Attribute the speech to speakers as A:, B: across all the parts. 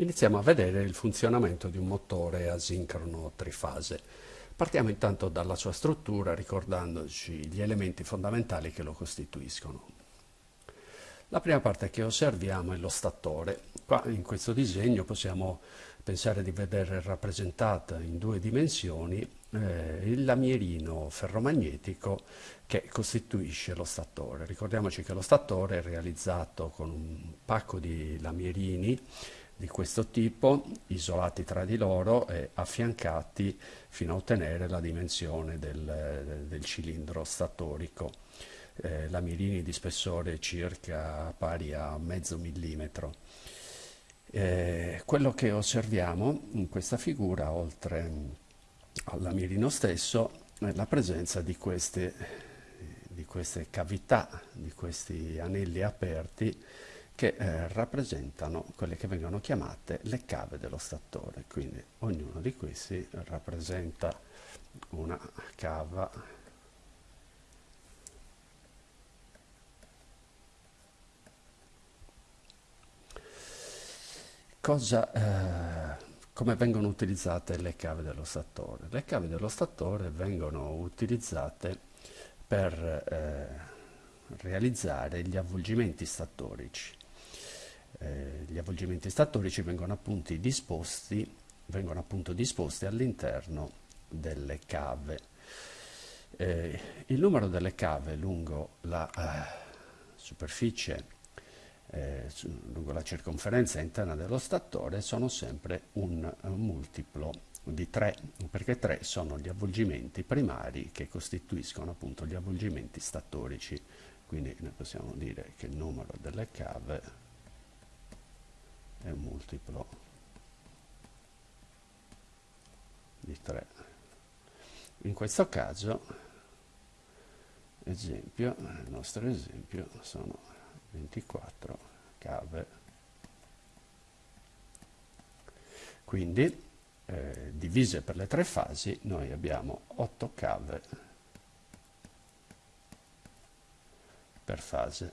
A: Iniziamo a vedere il funzionamento di un motore asincrono trifase. Partiamo intanto dalla sua struttura ricordandoci gli elementi fondamentali che lo costituiscono. La prima parte che osserviamo è lo statore. Qua in questo disegno possiamo pensare di vedere rappresentata in due dimensioni eh, il lamierino ferromagnetico che costituisce lo statore. Ricordiamoci che lo statore è realizzato con un pacco di lamierini di questo tipo, isolati tra di loro e affiancati fino a ottenere la dimensione del, del cilindro statorico. Eh, lamirini di spessore circa pari a mezzo millimetro. Eh, quello che osserviamo in questa figura, oltre al lamirino stesso, è la presenza di queste, di queste cavità, di questi anelli aperti che eh, rappresentano quelle che vengono chiamate le cave dello statore. Quindi ognuno di questi rappresenta una cava Cosa, eh, come vengono utilizzate le cave dello statore? Le cave dello statore vengono utilizzate per eh, realizzare gli avvolgimenti statorici eh, gli avvolgimenti statorici vengono appunto disposti, disposti all'interno delle cave. Eh, il numero delle cave lungo la eh, superficie eh, su, lungo la circonferenza interna dello statore sono sempre un, un multiplo di 3, perché 3 sono gli avvolgimenti primari che costituiscono appunto gli avvolgimenti statorici. Quindi noi possiamo dire che il numero delle cave è un multiplo di 3 in questo caso esempio il nostro esempio sono 24 cave. Quindi eh, divise per le tre fasi noi abbiamo 8 cave per fase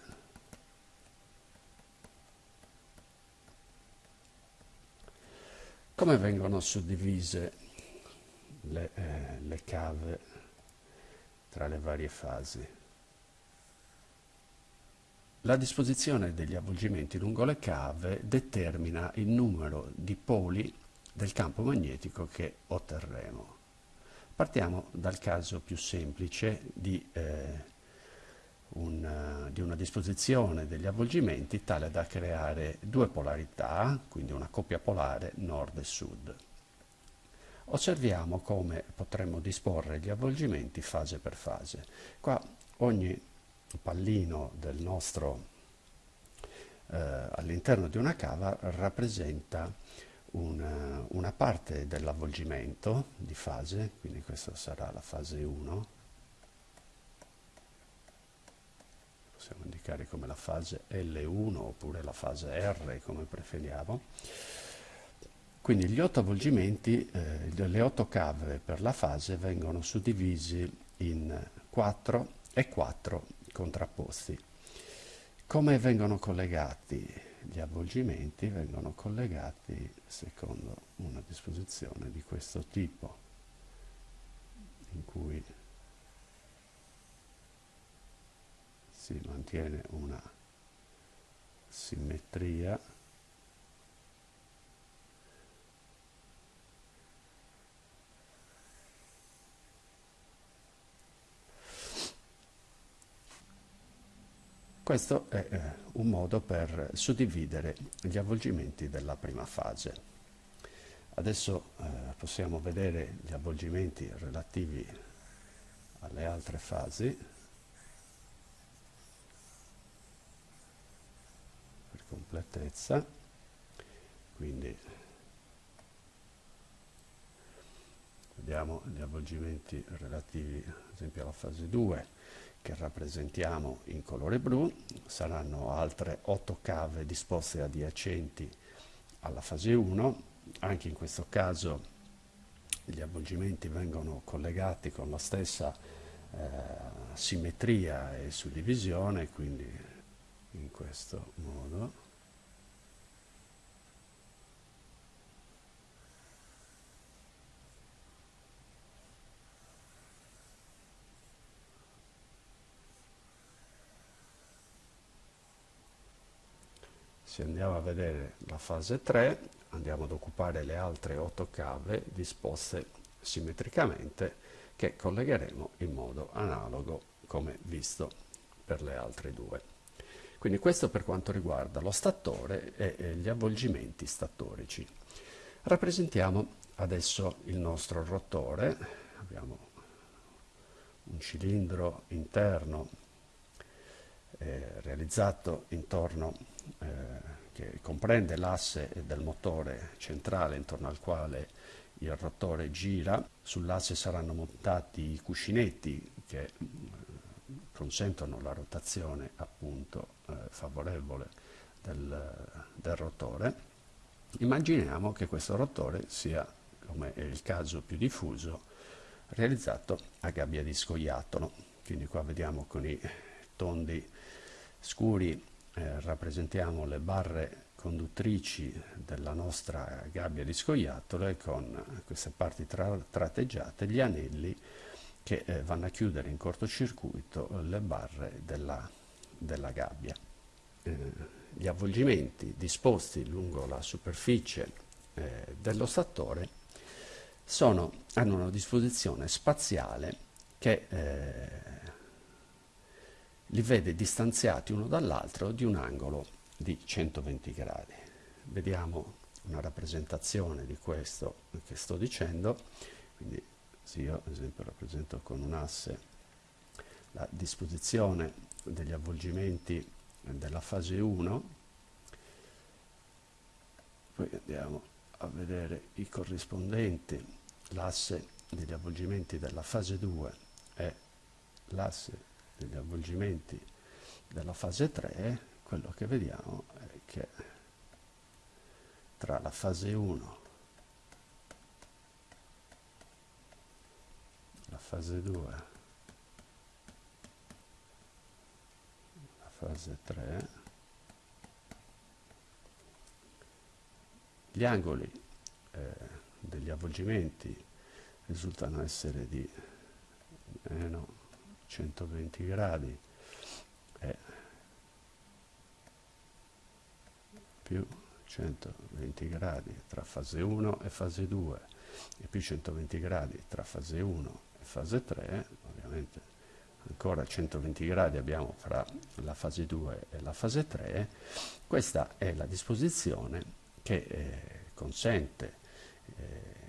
A: Come vengono suddivise le, eh, le cave tra le varie fasi? La disposizione degli avvolgimenti lungo le cave determina il numero di poli del campo magnetico che otterremo. Partiamo dal caso più semplice di eh, una, di una disposizione degli avvolgimenti tale da creare due polarità, quindi una coppia polare nord e sud. Osserviamo come potremmo disporre gli avvolgimenti fase per fase. Qua ogni pallino del nostro eh, all'interno di una cava rappresenta una, una parte dell'avvolgimento di fase, quindi questa sarà la fase 1, possiamo indicare come la fase L1 oppure la fase R come preferiamo. Quindi gli otto avvolgimenti, eh, le otto cave per la fase vengono suddivisi in 4 e 4 contrapposti. Come vengono collegati gli avvolgimenti? Vengono collegati secondo una disposizione di questo tipo, in cui si mantiene una simmetria Questo è eh, un modo per suddividere gli avvolgimenti della prima fase. Adesso eh, possiamo vedere gli avvolgimenti relativi alle altre fasi. Completezza. Quindi vediamo gli avvolgimenti relativi ad esempio alla fase 2 che rappresentiamo in colore blu. Saranno altre 8 cave disposte adiacenti alla fase 1 anche in questo caso gli avvolgimenti vengono collegati con la stessa eh, simmetria e suddivisione quindi in questo modo se andiamo a vedere la fase 3 andiamo ad occupare le altre 8 cave disposte simmetricamente che collegheremo in modo analogo come visto per le altre due. Quindi questo per quanto riguarda lo statore e gli avvolgimenti statorici. Rappresentiamo adesso il nostro rotore, abbiamo un cilindro interno eh, realizzato intorno, che comprende l'asse del motore centrale intorno al quale il rotore gira, sull'asse saranno montati i cuscinetti che mm, consentono la rotazione appunto eh, favorevole del, del rotore. Immaginiamo che questo rotore sia, come è il caso più diffuso, realizzato a gabbia di scoiattolo. Quindi qua vediamo con i tondi scuri eh, rappresentiamo le barre conduttrici della nostra gabbia di scoiattolo e con queste parti tra tratteggiate gli anelli che eh, vanno a chiudere in cortocircuito le barre della, della gabbia. Eh, gli avvolgimenti disposti lungo la superficie eh, dello statore sono, hanno una disposizione spaziale che eh, li vede distanziati uno dall'altro di un angolo di 120 gradi. Vediamo una rappresentazione di questo che sto dicendo, quindi se io ad esempio rappresento con un asse la disposizione degli avvolgimenti della fase 1, poi andiamo a vedere i corrispondenti, l'asse degli avvolgimenti della fase 2 e l'asse degli avvolgimenti della fase 3 quello che vediamo è che tra la fase 1 la fase 2 la fase 3 gli angoli eh, degli avvolgimenti risultano essere di meno 120 gradi. E più 120 gradi tra fase 1 e fase 2 e più 120 gradi tra fase 1 e fase 3, ovviamente ancora 120 gradi abbiamo fra la fase 2 e la fase 3, questa è la disposizione che eh, consente, eh,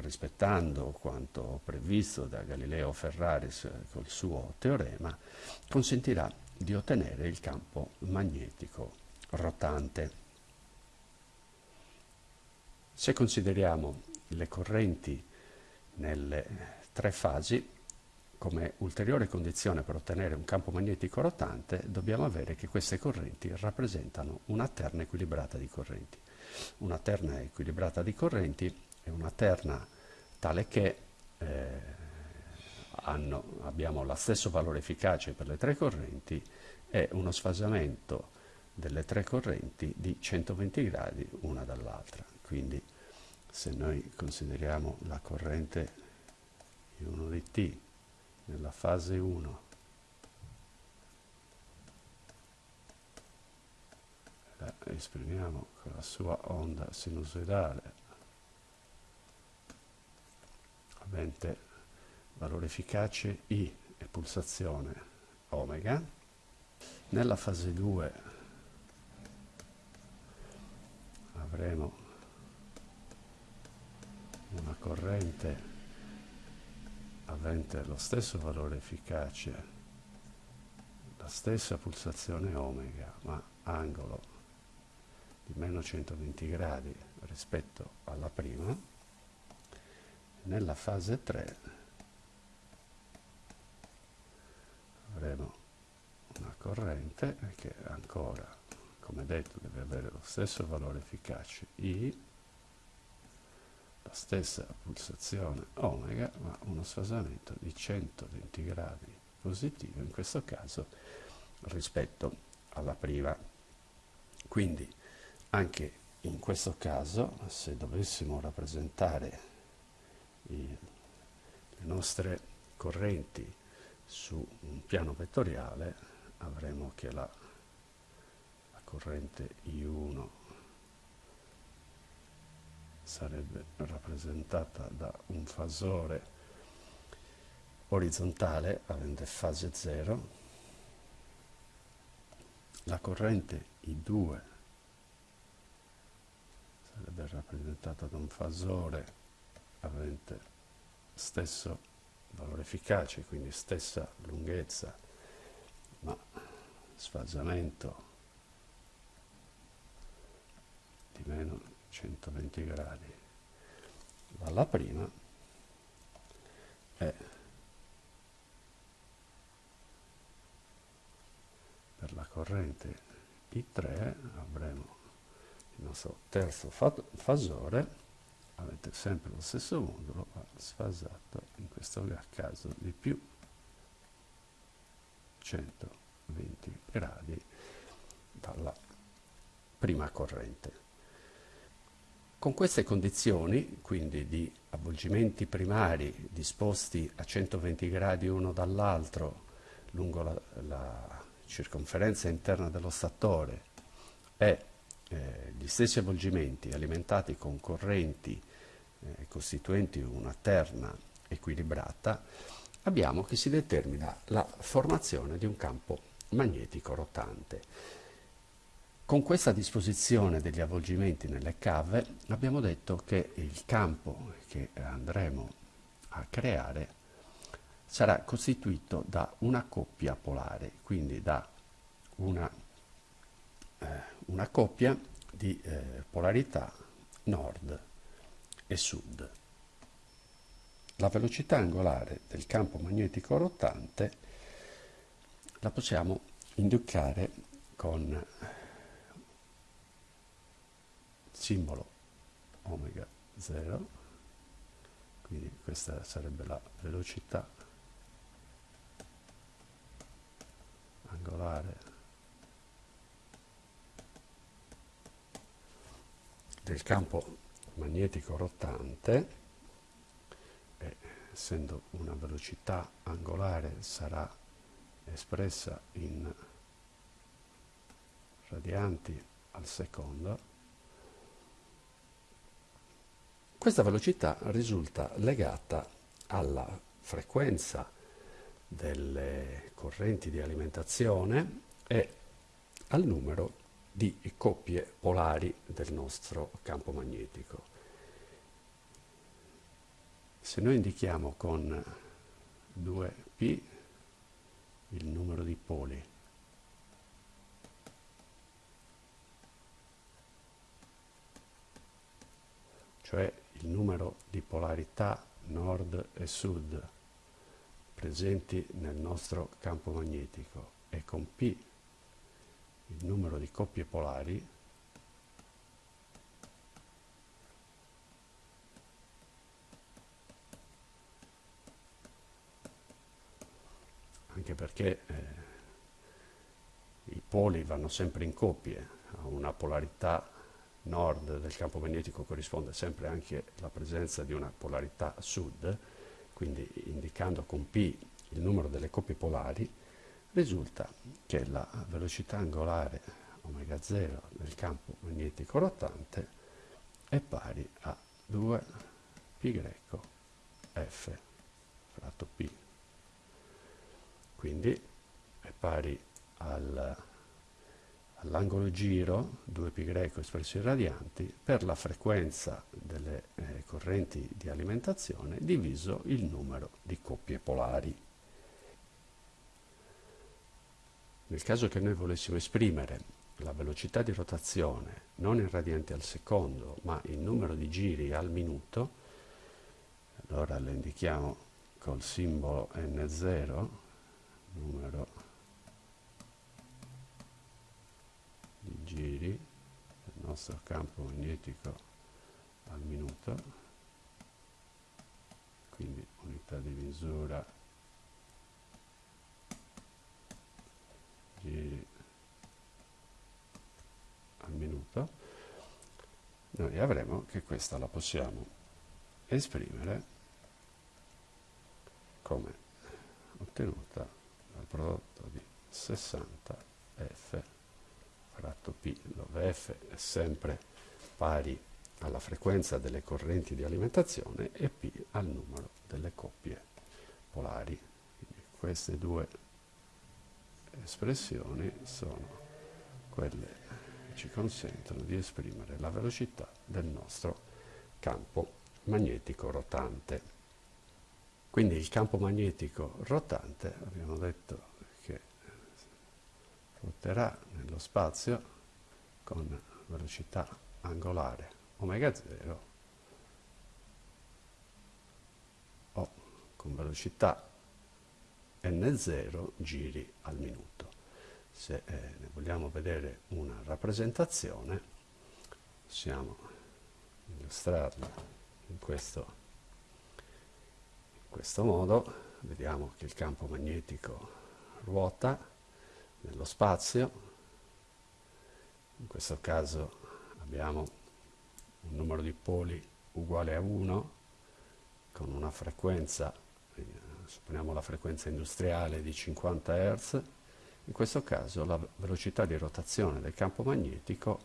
A: rispettando quanto previsto da Galileo Ferraris col suo teorema, consentirà di ottenere il campo magnetico rotante. Se consideriamo le correnti nelle tre fasi, come ulteriore condizione per ottenere un campo magnetico rotante, dobbiamo avere che queste correnti rappresentano una terna equilibrata di correnti. Una terna equilibrata di correnti è una terna tale che eh, hanno, abbiamo lo stesso valore efficace per le tre correnti e uno sfasamento delle tre correnti di 120 gradi una dall'altra. Quindi se noi consideriamo la corrente I1 di T nella fase 1 la esprimiamo con la sua onda sinusoidale avente valore efficace I e pulsazione omega. Nella fase 2 avremo una corrente avente lo stesso valore efficace, la stessa pulsazione omega, ma angolo di meno 120 gradi rispetto alla prima, nella fase 3 avremo una corrente che ancora, come detto, deve avere lo stesso valore efficace I la stessa pulsazione omega ma uno sfasamento di 120 gradi positivo in questo caso rispetto alla prima. Quindi anche in questo caso se dovessimo rappresentare le nostre correnti su un piano vettoriale avremo che la, la corrente I1 sarebbe rappresentata da un fasore orizzontale avente fase 0, la corrente I2 sarebbe rappresentata da un fasore avente stesso valore efficace, quindi stessa lunghezza, ma sfasamento di meno 120 gradi. Dalla prima è per la corrente I3 avremo il nostro terzo fasore avete sempre lo stesso modulo ma sfasato in questo caso di più 120 gradi dalla prima corrente. Con queste condizioni, quindi di avvolgimenti primari disposti a 120 gradi uno dall'altro lungo la, la circonferenza interna dello statore e eh, gli stessi avvolgimenti alimentati con correnti eh, costituenti una terna equilibrata, abbiamo che si determina la formazione di un campo magnetico rotante. Con questa disposizione degli avvolgimenti nelle cave abbiamo detto che il campo che andremo a creare sarà costituito da una coppia polare, quindi da una una coppia di eh, polarità nord e sud. La velocità angolare del campo magnetico rotante la possiamo indicare con simbolo omega 0, quindi questa sarebbe la velocità angolare del campo magnetico rotante, e, essendo una velocità angolare, sarà espressa in radianti al secondo, questa velocità risulta legata alla frequenza delle correnti di alimentazione e al numero di coppie polari del nostro campo magnetico. Se noi indichiamo con 2p il numero di poli cioè il numero di polarità nord e sud presenti nel nostro campo magnetico e con P il numero di coppie polari anche perché eh, i poli vanno sempre in coppie, a una polarità nord del campo magnetico corrisponde sempre anche la presenza di una polarità sud, quindi indicando con P il numero delle coppie polari, risulta che la velocità angolare omega 0 del campo magnetico rotante è pari a 2 π f fratto p. Quindi è pari al, all'angolo giro 2π espresso in radianti per la frequenza delle eh, correnti di alimentazione diviso il numero di coppie polari. Nel caso che noi volessimo esprimere la velocità di rotazione non in radianti al secondo, ma in numero di giri al minuto, allora lo indichiamo col simbolo N0, numero di giri del nostro campo magnetico al minuto, quindi unità di misura giri al minuto, noi avremo che questa la possiamo esprimere come ottenuta dal prodotto di 60 F fratto P, dove F è sempre pari alla frequenza delle correnti di alimentazione e P al numero delle coppie polari. Quindi queste due espressioni sono quelle che ci consentono di esprimere la velocità del nostro campo magnetico rotante. Quindi il campo magnetico rotante, abbiamo detto che ruoterà nello spazio con velocità angolare omega 0 o con velocità n0 giri al minuto. Se eh, vogliamo vedere una rappresentazione, possiamo illustrarla in questo, in questo modo. Vediamo che il campo magnetico ruota nello spazio, in questo caso abbiamo un numero di poli uguale a 1 con una frequenza supponiamo la frequenza industriale di 50 Hz, in questo caso la velocità di rotazione del campo magnetico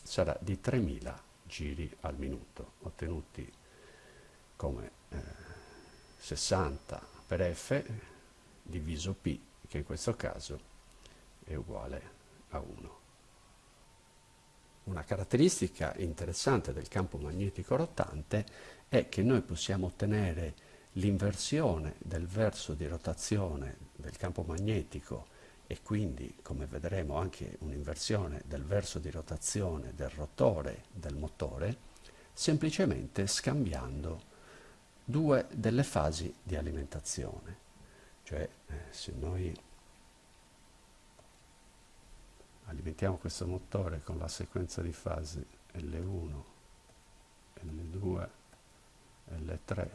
A: sarà di 3000 giri al minuto, ottenuti come eh, 60 per F diviso P, che in questo caso è uguale a 1. Una caratteristica interessante del campo magnetico rotante è che noi possiamo ottenere l'inversione del verso di rotazione del campo magnetico e quindi, come vedremo, anche un'inversione del verso di rotazione del rotore del motore, semplicemente scambiando due delle fasi di alimentazione. Cioè, eh, se noi alimentiamo questo motore con la sequenza di fasi L1, L2, L3,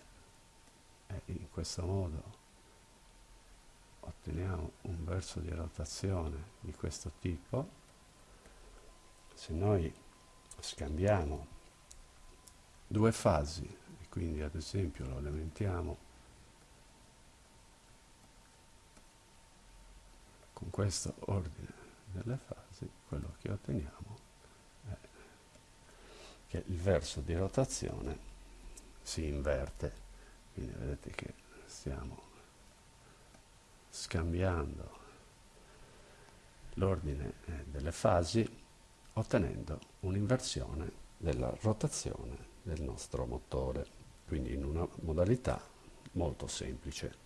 A: e in questo modo otteniamo un verso di rotazione di questo tipo. Se noi scambiamo due fasi e quindi ad esempio lo alimentiamo con questo ordine delle fasi quello che otteniamo è che il verso di rotazione si inverte quindi vedete che stiamo scambiando l'ordine eh, delle fasi ottenendo un'inversione della rotazione del nostro motore. Quindi in una modalità molto semplice